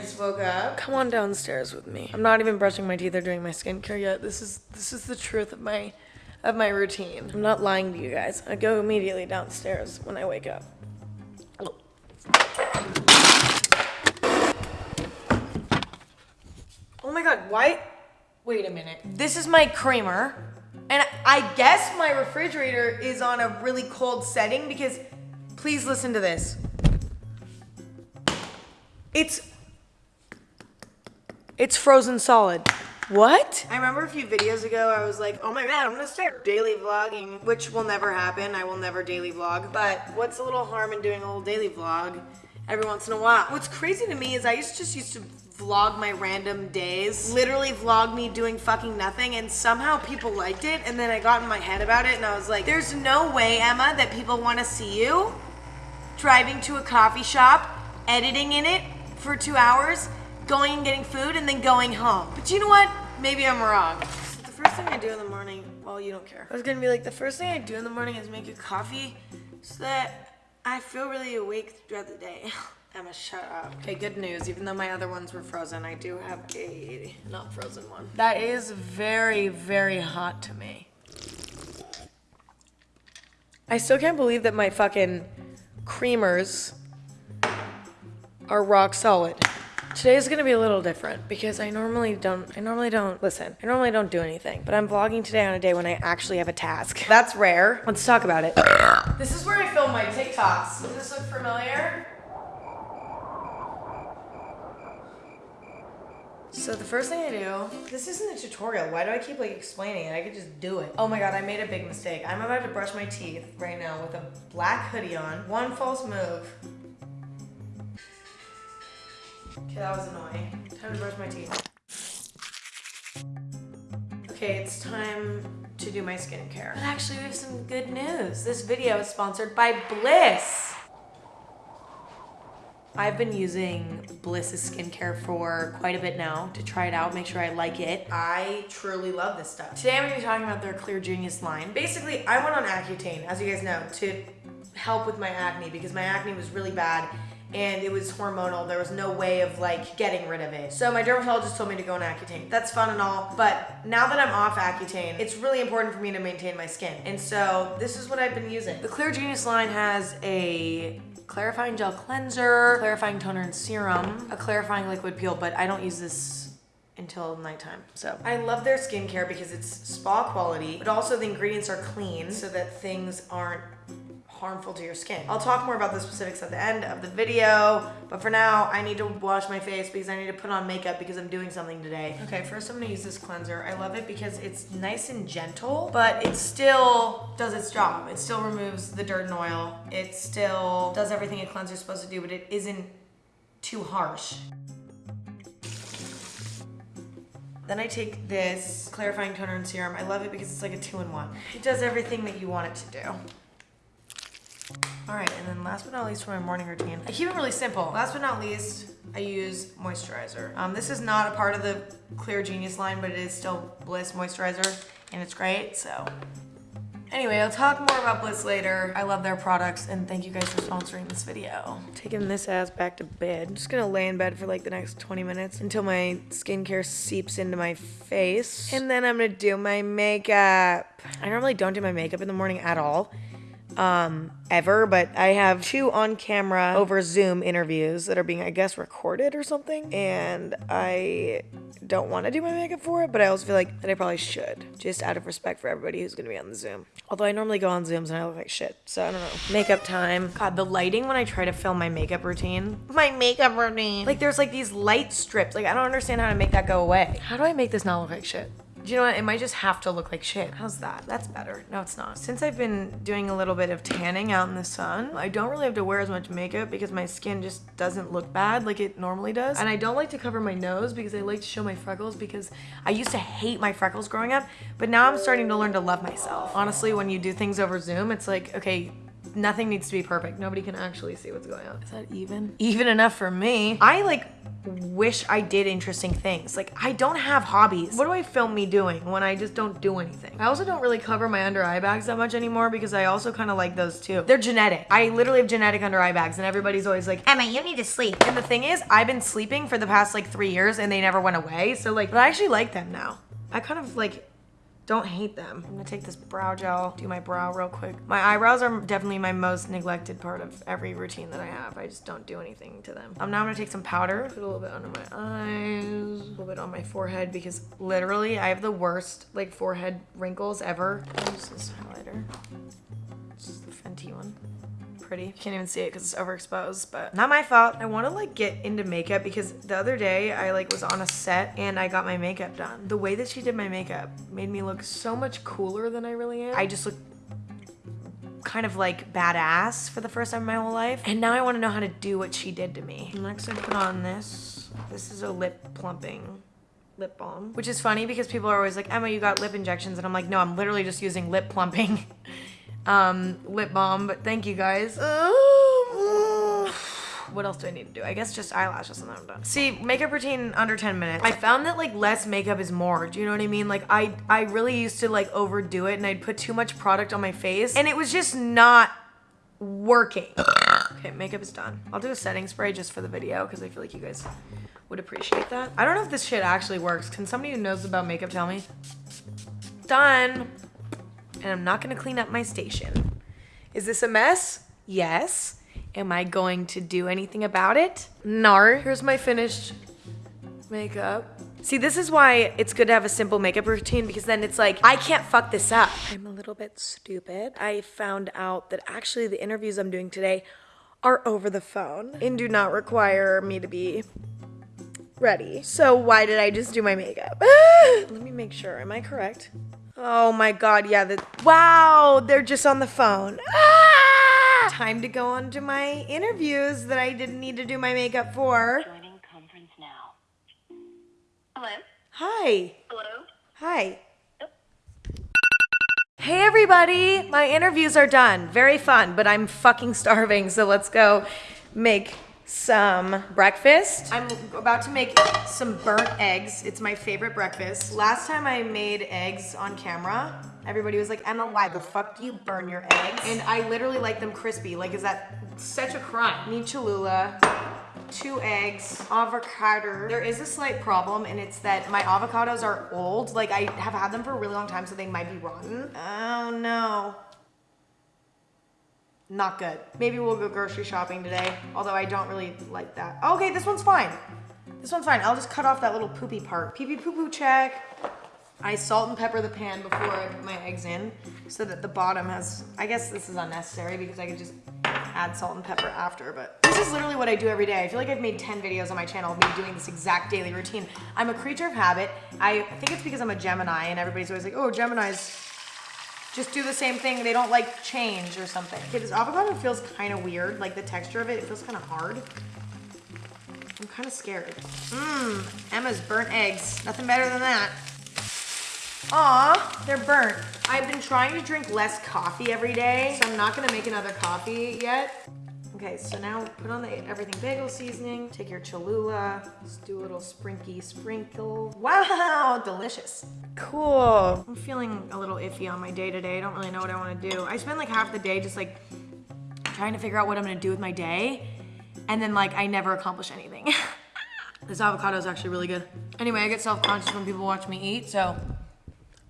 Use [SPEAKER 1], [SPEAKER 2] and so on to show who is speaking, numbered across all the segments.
[SPEAKER 1] Just woke up. Come on downstairs with me. I'm not even brushing my teeth or doing my skincare yet. This is this is the truth of my of my routine. I'm not lying to you guys. I go immediately downstairs when I wake up. Oh my god, why? Wait a minute. This is my creamer. And I guess my refrigerator is on a really cold setting because please listen to this. It's it's frozen solid. What? I remember a few videos ago I was like, oh my god, I'm gonna start daily vlogging, which will never happen. I will never daily vlog. But what's a little harm in doing a little daily vlog every once in a while? What's crazy to me is I used just used to vlog my random days, literally vlog me doing fucking nothing, and somehow people liked it, and then I got in my head about it, and I was like, there's no way, Emma, that people wanna see you driving to a coffee shop, editing in it for two hours, going and getting food, and then going home. But you know what? Maybe I'm wrong. So the first thing I do in the morning, well, you don't care. I was gonna be like, the first thing I do in the morning is make a coffee so that I feel really awake throughout the day. Emma, shut up. Okay, good news. Even though my other ones were frozen, I do have a not frozen one. That is very, very hot to me. I still can't believe that my fucking creamers are rock solid. Today is gonna be a little different because I normally don't, I normally don't, listen, I normally don't do anything, but I'm vlogging today on a day when I actually have a task. That's rare. Let's talk about it. This is where I film my TikToks. Does this look familiar? So the first thing I do, this isn't a tutorial. Why do I keep like explaining it? I could just do it. Oh my God, I made a big mistake. I'm about to brush my teeth right now with a black hoodie on. One false move. Okay, that was annoying. Time to brush my teeth. Okay, it's time to do my skincare. But actually, we have some good news. This video is sponsored by Bliss. I've been using Bliss's skincare for quite a bit now to try it out, make sure I like it. I truly love this stuff. Today I'm gonna be talking about their Clear Genius line. Basically, I went on Accutane, as you guys know, to help with my acne because my acne was really bad and it was hormonal. There was no way of like getting rid of it. So my dermatologist told me to go on Accutane. That's fun and all, but now that I'm off Accutane, it's really important for me to maintain my skin. And so this is what I've been using. The Clear Genius line has a clarifying gel cleanser, clarifying toner and serum, a clarifying liquid peel, but I don't use this until nighttime. So I love their skincare because it's spa quality, but also the ingredients are clean so that things aren't harmful to your skin. I'll talk more about the specifics at the end of the video, but for now, I need to wash my face because I need to put on makeup because I'm doing something today. Okay, first I'm gonna use this cleanser. I love it because it's nice and gentle, but it still does its job. It still removes the dirt and oil. It still does everything a cleanser is supposed to do, but it isn't too harsh. Then I take this clarifying toner and serum. I love it because it's like a two-in-one. It does everything that you want it to do. All right, and then last but not least for my morning routine, I keep it really simple. Last but not least, I use moisturizer. Um, this is not a part of the Clear Genius line, but it is still Bliss moisturizer, and it's great, so. Anyway, I'll talk more about Bliss later. I love their products, and thank you guys for sponsoring this video. Taking this ass back to bed. I'm just gonna lay in bed for like the next 20 minutes until my skincare seeps into my face. And then I'm gonna do my makeup. I normally don't do my makeup in the morning at all um, ever, but I have two on camera over Zoom interviews that are being, I guess, recorded or something. And I don't want to do my makeup for it, but I also feel like that I probably should, just out of respect for everybody who's going to be on the Zoom. Although I normally go on Zooms and I look like shit, so I don't know. Makeup time. God, the lighting when I try to film my makeup routine. My makeup routine. Like there's like these light strips. Like I don't understand how to make that go away. How do I make this not look like shit? Do you know what? It might just have to look like shit. How's that? That's better. No, it's not. Since I've been doing a little bit of tanning out in the sun, I don't really have to wear as much makeup because my skin just doesn't look bad like it normally does. And I don't like to cover my nose because I like to show my freckles because I used to hate my freckles growing up, but now I'm starting to learn to love myself. Honestly, when you do things over Zoom, it's like, okay, nothing needs to be perfect. Nobody can actually see what's going on. Is that even? Even enough for me. I like wish I did interesting things. Like I don't have hobbies. What do I film me doing when I just don't do anything? I also don't really cover my under eye bags that much anymore because I also kind of like those too. They're genetic. I literally have genetic under eye bags and everybody's always like, Emma, you need to sleep. And the thing is, I've been sleeping for the past like three years and they never went away. So like, but I actually like them now. I kind of like don't hate them. I'm gonna take this brow gel, do my brow real quick. My eyebrows are definitely my most neglected part of every routine that I have. I just don't do anything to them. Um, now I'm now gonna take some powder, put a little bit under my eyes, a little bit on my forehead because literally I have the worst like forehead wrinkles ever. Use this highlighter. Pretty. Can't even see it because it's overexposed, but not my fault. I want to like get into makeup because the other day I like was on a set and I got my makeup done. The way that she did my makeup made me look so much cooler than I really am. I just look kind of like badass for the first time in my whole life. And now I want to know how to do what she did to me. Next I put on this. This is a lip plumping lip balm, which is funny because people are always like, Emma, you got lip injections. And I'm like, no, I'm literally just using lip plumping um, lip balm, but thank you guys. what else do I need to do? I guess just eyelashes and then I'm done. See, makeup routine under 10 minutes. I found that like less makeup is more. Do you know what I mean? Like I, I really used to like overdo it and I'd put too much product on my face and it was just not working. Okay, makeup is done. I'll do a setting spray just for the video because I feel like you guys would appreciate that. I don't know if this shit actually works. Can somebody who knows about makeup tell me? Done and I'm not gonna clean up my station. Is this a mess? Yes. Am I going to do anything about it? No. Here's my finished makeup. See, this is why it's good to have a simple makeup routine because then it's like, I can't fuck this up. I'm a little bit stupid. I found out that actually the interviews I'm doing today are over the phone and do not require me to be ready. So why did I just do my makeup? Let me make sure. Am I correct? Oh my god, yeah. The, wow, they're just on the phone. Ah! Time to go on to my interviews that I didn't need to do my makeup for.
[SPEAKER 2] Joining conference now. Hello?
[SPEAKER 1] Hi.
[SPEAKER 2] Hello?
[SPEAKER 1] Hi. Hey everybody, my interviews are done. Very fun, but I'm fucking starving, so let's go make some breakfast. I'm about to make some burnt eggs. It's my favorite breakfast. Last time I made eggs on camera, everybody was like, Emma, why the fuck do you burn your eggs? And I literally like them crispy. Like, is that such a crime? Need Cholula, two eggs, avocado. There is a slight problem and it's that my avocados are old. Like I have had them for a really long time, so they might be rotten. Oh no. Not good. Maybe we'll go grocery shopping today, although I don't really like that. Okay, this one's fine. This one's fine. I'll just cut off that little poopy part. Pee pee poo poo check. I salt and pepper the pan before I put my eggs in so that the bottom has, I guess this is unnecessary because I could just add salt and pepper after, but this is literally what I do every day. I feel like I've made 10 videos on my channel of me doing this exact daily routine. I'm a creature of habit. I think it's because I'm a Gemini and everybody's always like, oh, Geminis just do the same thing. They don't like change or something. Okay, this avocado feels kind of weird. Like the texture of it, it feels kind of hard. I'm kind of scared. Mmm, Emma's burnt eggs. Nothing better than that. Aw, they're burnt. I've been trying to drink less coffee every day, so I'm not gonna make another coffee yet. Okay, so now put on the everything bagel seasoning. Take your Cholula. Let's do a little sprinky sprinkle. Wow, delicious. Cool. I'm feeling a little iffy on my day today. I don't really know what I want to do. I spend like half the day just like trying to figure out what I'm gonna do with my day. And then like I never accomplish anything. this avocado is actually really good. Anyway, I get self-conscious when people watch me eat, so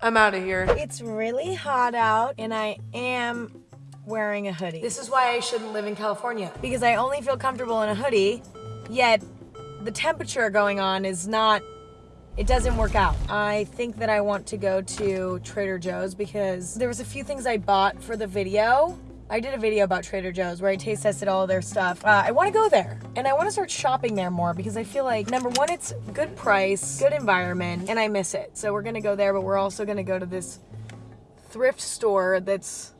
[SPEAKER 1] I'm out of here. It's really hot out and I am wearing a hoodie. This is why I shouldn't live in California. Because I only feel comfortable in a hoodie, yet the temperature going on is not, it doesn't work out. I think that I want to go to Trader Joe's because there was a few things I bought for the video. I did a video about Trader Joe's where I taste tested all their stuff. Uh, I want to go there and I want to start shopping there more because I feel like number one, it's good price, good environment, and I miss it. So we're going to go there, but we're also going to go to this thrift store that's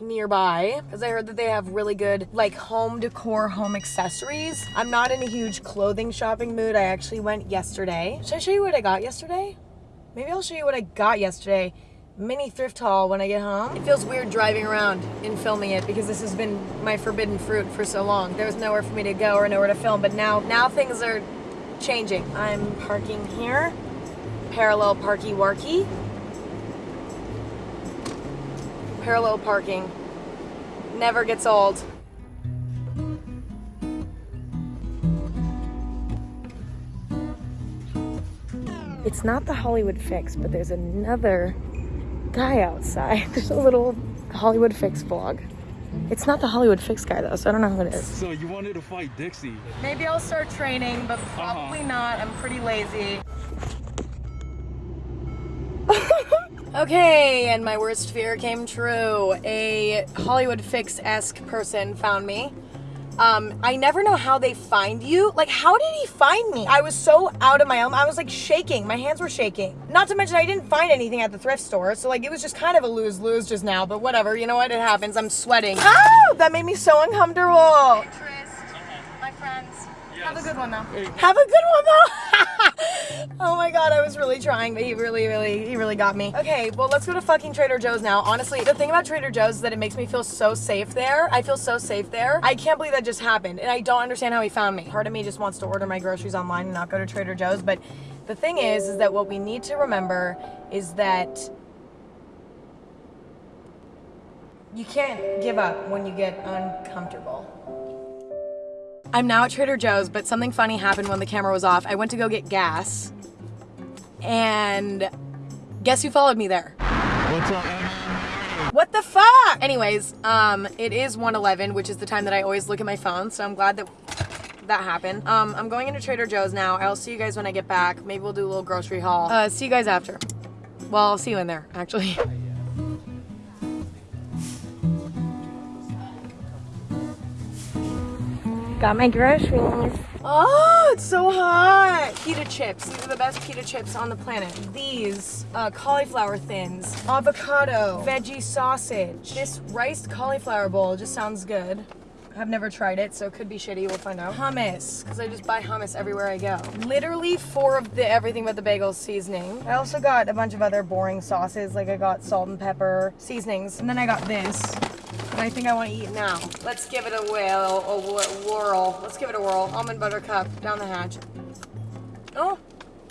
[SPEAKER 1] nearby because I heard that they have really good like home decor, home accessories. I'm not in a huge clothing shopping mood. I actually went yesterday. Should I show you what I got yesterday? Maybe I'll show you what I got yesterday. mini thrift haul when I get home. It feels weird driving around and filming it because this has been my forbidden fruit for so long. There was nowhere for me to go or nowhere to film, but now now things are changing. I'm parking here, parallel parky warky. Parallel parking never gets old. It's not the Hollywood fix, but there's another guy outside. There's a little Hollywood fix vlog. It's not the Hollywood fix guy though, so I don't know who it is.
[SPEAKER 3] So you wanted to fight Dixie.
[SPEAKER 1] Maybe I'll start training, but uh-huh. probably not. I'm pretty lazy. Okay, and my worst fear came true. A Hollywood Fix esque person found me. Um, I never know how they find you. Like, how did he find me? I was so out of my element. I was like shaking. My hands were shaking. Not to mention, I didn't find anything at the thrift store. So, like, it was just kind of a lose lose just now. But whatever. You know what? It happens. I'm sweating. Oh, that made me so uncomfortable. My friends. Have a good one, though. Have a good one, though. oh my god, I was really trying, but he really, really, he really got me. Okay, well, let's go to fucking Trader Joe's now. Honestly, the thing about Trader Joe's is that it makes me feel so safe there. I feel so safe there. I can't believe that just happened, and I don't understand how he found me. Part of me just wants to order my groceries online and not go to Trader Joe's, but the thing is, is that what we need to remember is that you can't give up when you get uncomfortable. I'm now at Trader Joe's, but something funny happened when the camera was off. I went to go get gas, and guess who followed me there?
[SPEAKER 3] What's up, Emma?
[SPEAKER 1] What the fuck? Anyways, um, it is 1:11, which is the time that I always look at my phone, so I'm glad that that happened. Um, I'm going into Trader Joe's now. I'll see you guys when I get back. Maybe we'll do a little grocery haul. Uh, see you guys after. Well, I'll see you in there, actually. Got my groceries. Oh, it's so hot. Pita chips. These are the best pita chips on the planet. These uh, cauliflower thins, avocado, veggie sausage. This rice cauliflower bowl just sounds good. I've never tried it, so it could be shitty. We'll find out. Hummus, because I just buy hummus everywhere I go. Literally four of the everything but the bagels seasoning. I also got a bunch of other boring sauces, like I got salt and pepper seasonings, and then I got this. And I think I want to eat now. Let's give it a whirl, a whirl. Let's give it a whirl. Almond butter cup down the hatch. Oh,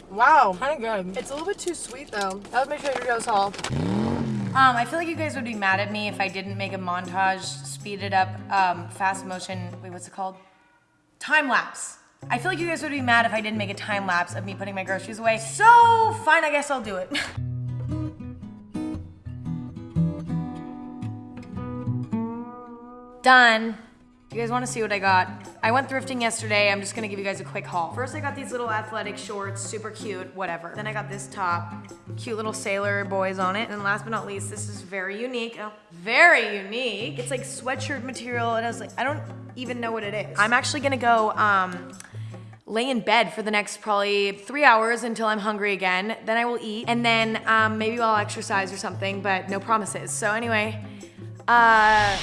[SPEAKER 1] wow, kind of good. It's a little bit too sweet though. That was my Trader Joe's haul. Um, I feel like you guys would be mad at me if I didn't make a montage, speed it up, um, fast motion. Wait, what's it called? Time lapse. I feel like you guys would be mad if I didn't make a time lapse of me putting my groceries away. So fine, I guess I'll do it. Done. You guys want to see what I got? I went thrifting yesterday. I'm just gonna give you guys a quick haul. First, I got these little athletic shorts, super cute, whatever. Then I got this top, cute little sailor boys on it. And last but not least, this is very unique. Oh, very unique. It's like sweatshirt material, and I was like, I don't even know what it is. I'm actually gonna go um, lay in bed for the next probably three hours until I'm hungry again. Then I will eat, and then um, maybe I'll exercise or something, but no promises. So anyway, uh.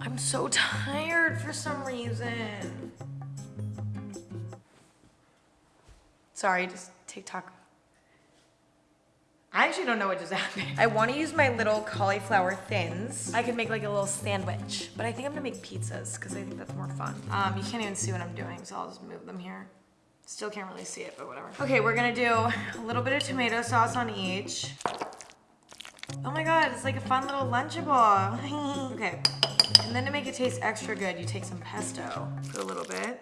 [SPEAKER 1] I'm so tired for some reason. Sorry, just TikTok. I actually don't know what just happened. I want to use my little cauliflower thins. I could make like a little sandwich, but I think I'm gonna make pizzas because I think that's more fun. Um, you can't even see what I'm doing, so I'll just move them here. Still can't really see it, but whatever. Okay, we're gonna do a little bit of tomato sauce on each. Oh my god, it's like a fun little Lunchable. okay. And then to make it taste extra good, you take some pesto. Put a little bit,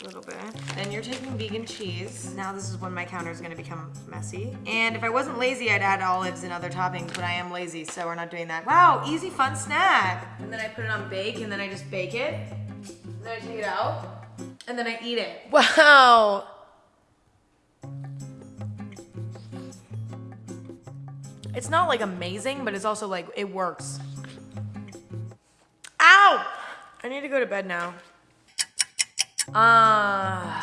[SPEAKER 1] a little bit. Then you're taking vegan cheese. Now this is when my counter is gonna become messy. And if I wasn't lazy, I'd add olives and other toppings, but I am lazy, so we're not doing that. Wow, easy, fun snack. And then I put it on bake, and then I just bake it. And then I take it out, and then I eat it. Wow. It's not like amazing, but it's also like, it works. I need to go to bed now. Uh,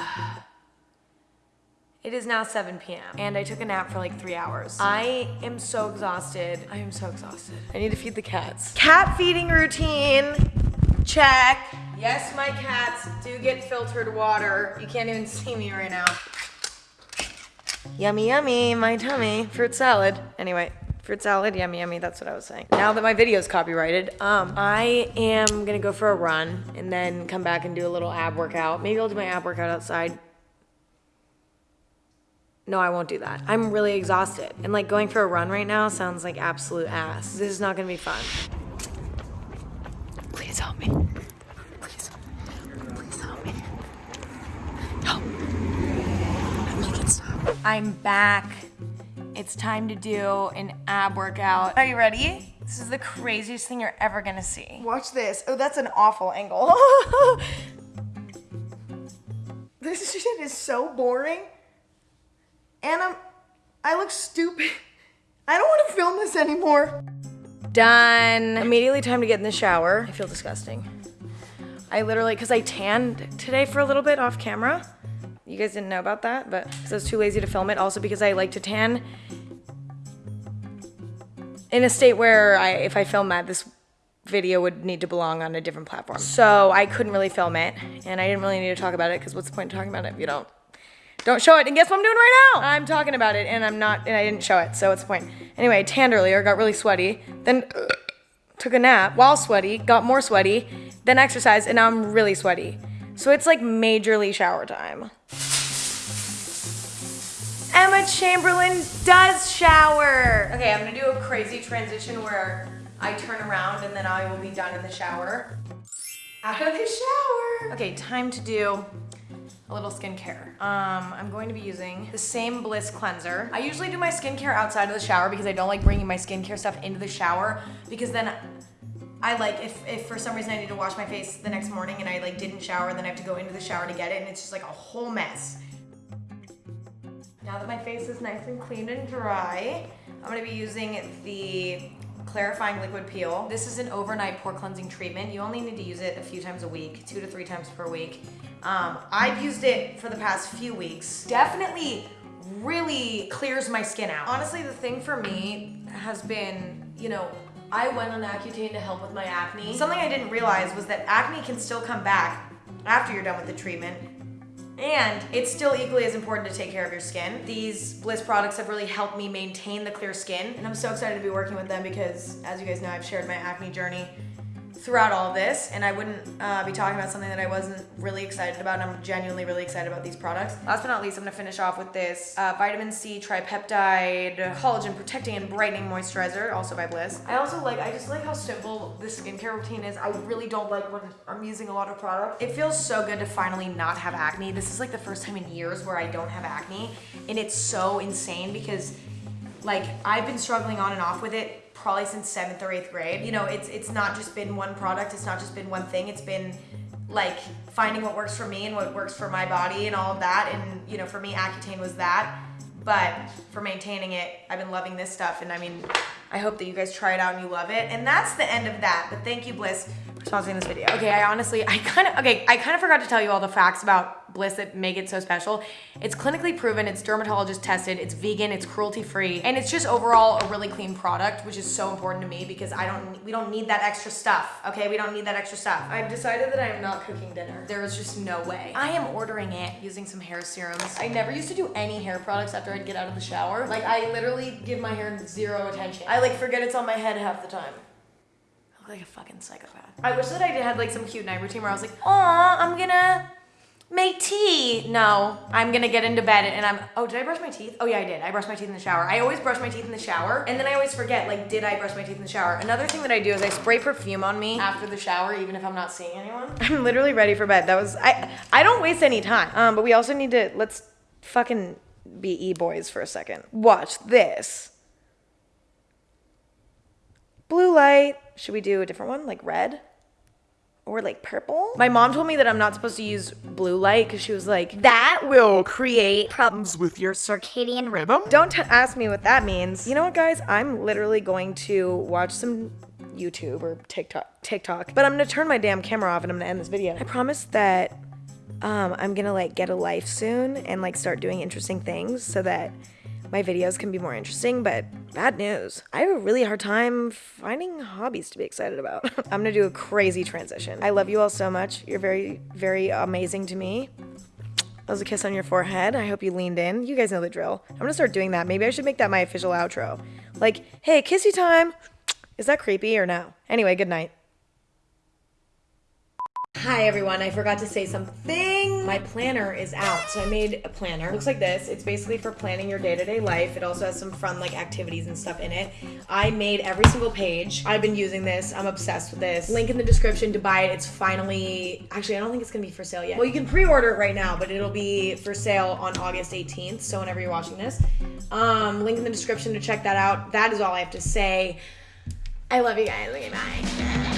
[SPEAKER 1] it is now 7 p.m. and I took a nap for like three hours. I am so exhausted. I am so exhausted. I need to feed the cats. Cat feeding routine. Check. Yes, my cats do get filtered water. You can't even see me right now. Yummy, yummy, my tummy. Fruit salad. Anyway, fruit salad, yummy, yummy. That's what I was saying. Now that my video is copyrighted, um, I am gonna go for a run and then come back and do a little ab workout. Maybe I'll do my ab workout outside. No, I won't do that. I'm really exhausted. And like going for a run right now sounds like absolute ass. This is not gonna be fun. Please help me. Please. Please help me. Help. Make it stop. I'm back. It's time to do an ab workout. Are you ready? This is the craziest thing you're ever gonna see. Watch this. Oh, that's an awful angle. this shit is so boring. And I'm, I look stupid. I don't want to film this anymore. Done. Immediately time to get in the shower. I feel disgusting. I literally, because I tanned today for a little bit off camera. You guys didn't know about that, but I was too lazy to film it. Also because I like to tan in a state where I, if I film that, this video would need to belong on a different platform. So I couldn't really film it, and I didn't really need to talk about it because what's the point of talking about it if you don't don't show it? And guess what I'm doing right now? I'm talking about it, and I'm not, and I didn't show it. So what's the point? Anyway, I tanned earlier, got really sweaty, then uh, took a nap while sweaty, got more sweaty, then exercised, and now I'm really sweaty. So it's like majorly shower time. Emma Chamberlain does shower. Okay, I'm gonna do a crazy transition where I turn around and then I will be done in the shower. Out of the shower. Okay, time to do a little skincare. Um, I'm going to be using the same Bliss cleanser. I usually do my skincare outside of the shower because I don't like bringing my skincare stuff into the shower because then I like if, if for some reason I need to wash my face the next morning and I like didn't shower, then I have to go into the shower to get it and it's just like a whole mess. Now that my face is nice and clean and dry, I'm gonna be using the clarifying liquid peel. This is an overnight pore cleansing treatment. You only need to use it a few times a week, two to three times per week. Um, I've used it for the past few weeks. Definitely really clears my skin out. Honestly, the thing for me has been, you know, I went on Accutane to help with my acne. Something I didn't realize was that acne can still come back after you're done with the treatment. And it's still equally as important to take care of your skin. These Bliss products have really helped me maintain the clear skin. And I'm so excited to be working with them because, as you guys know, I've shared my acne journey throughout all this and I wouldn't uh, be talking about something that I wasn't really excited about I'm genuinely really excited about these products. Last but not least, I'm gonna finish off with this uh, vitamin C tripeptide collagen protecting and brightening moisturizer, also by Bliss. I also like, I just like how simple this skincare routine is. I really don't like when I'm using a lot of product. It feels so good to finally not have acne. This is like the first time in years where I don't have acne and it's so insane because like I've been struggling on and off with it probably since seventh or eighth grade. You know, it's it's not just been one product, it's not just been one thing, it's been like finding what works for me and what works for my body and all of that. And you know, for me, Accutane was that. But for maintaining it, I've been loving this stuff. And I mean, I hope that you guys try it out and you love it. And that's the end of that. But thank you, Bliss, for sponsoring this video. Okay, I honestly, I kind of, okay, I kind of forgot to tell you all the facts about Bliss that make it so special. It's clinically proven, it's dermatologist tested, it's vegan, it's cruelty free, and it's just overall a really clean product, which is so important to me because I don't, we don't need that extra stuff, okay? We don't need that extra stuff. I've decided that I am not cooking dinner. There is just no way. I am ordering it using some hair serums. I never used to do any hair products after I'd get out of the shower. Like I literally give my hair zero attention. I like forget it's on my head half the time. I look like a fucking psychopath. I wish that I had like some cute night routine where I was like, aw, I'm gonna make tea. No, I'm gonna get into bed and I'm, oh, did I brush my teeth? Oh yeah, I did. I brushed my teeth in the shower. I always brush my teeth in the shower and then I always forget, like, did I brush my teeth in the shower? Another thing that I do is I spray perfume on me after the shower, even if I'm not seeing anyone. I'm literally ready for bed. That was, I, I don't waste any time. Um, but we also need to, let's fucking be e-boys for a second. Watch this. Blue light. Should we do a different one, like red? Or like purple? My mom told me that I'm not supposed to use blue light because she was like, that will create problems with your circadian rhythm. Don't ask me what that means. You know what, guys? I'm literally going to watch some YouTube or TikTok, TikTok, but I'm gonna turn my damn camera off and I'm gonna end this video. I promise that um, I'm gonna like get a life soon and like start doing interesting things so that my videos can be more interesting, but bad news. I have a really hard time finding hobbies to be excited about. I'm gonna do a crazy transition. I love you all so much. You're very, very amazing to me. That was a kiss on your forehead. I hope you leaned in. You guys know the drill. I'm gonna start doing that. Maybe I should make that my official outro. Like, hey, kissy time. Is that creepy or no? Anyway, good night. Hi everyone, I forgot to say something. My planner is out. So I made a planner. It looks like this. It's basically for planning your day-to-day life. It also has some fun like activities and stuff in it. I made every single page. I've been using this. I'm obsessed with this. Link in the description to buy it. It's finally actually I don't think it's gonna be for sale yet. Well you can pre-order it right now, but it'll be for sale on August 18th. So whenever you're watching this. Um, link in the description to check that out. That is all I have to say. I love you guys. Okay, bye.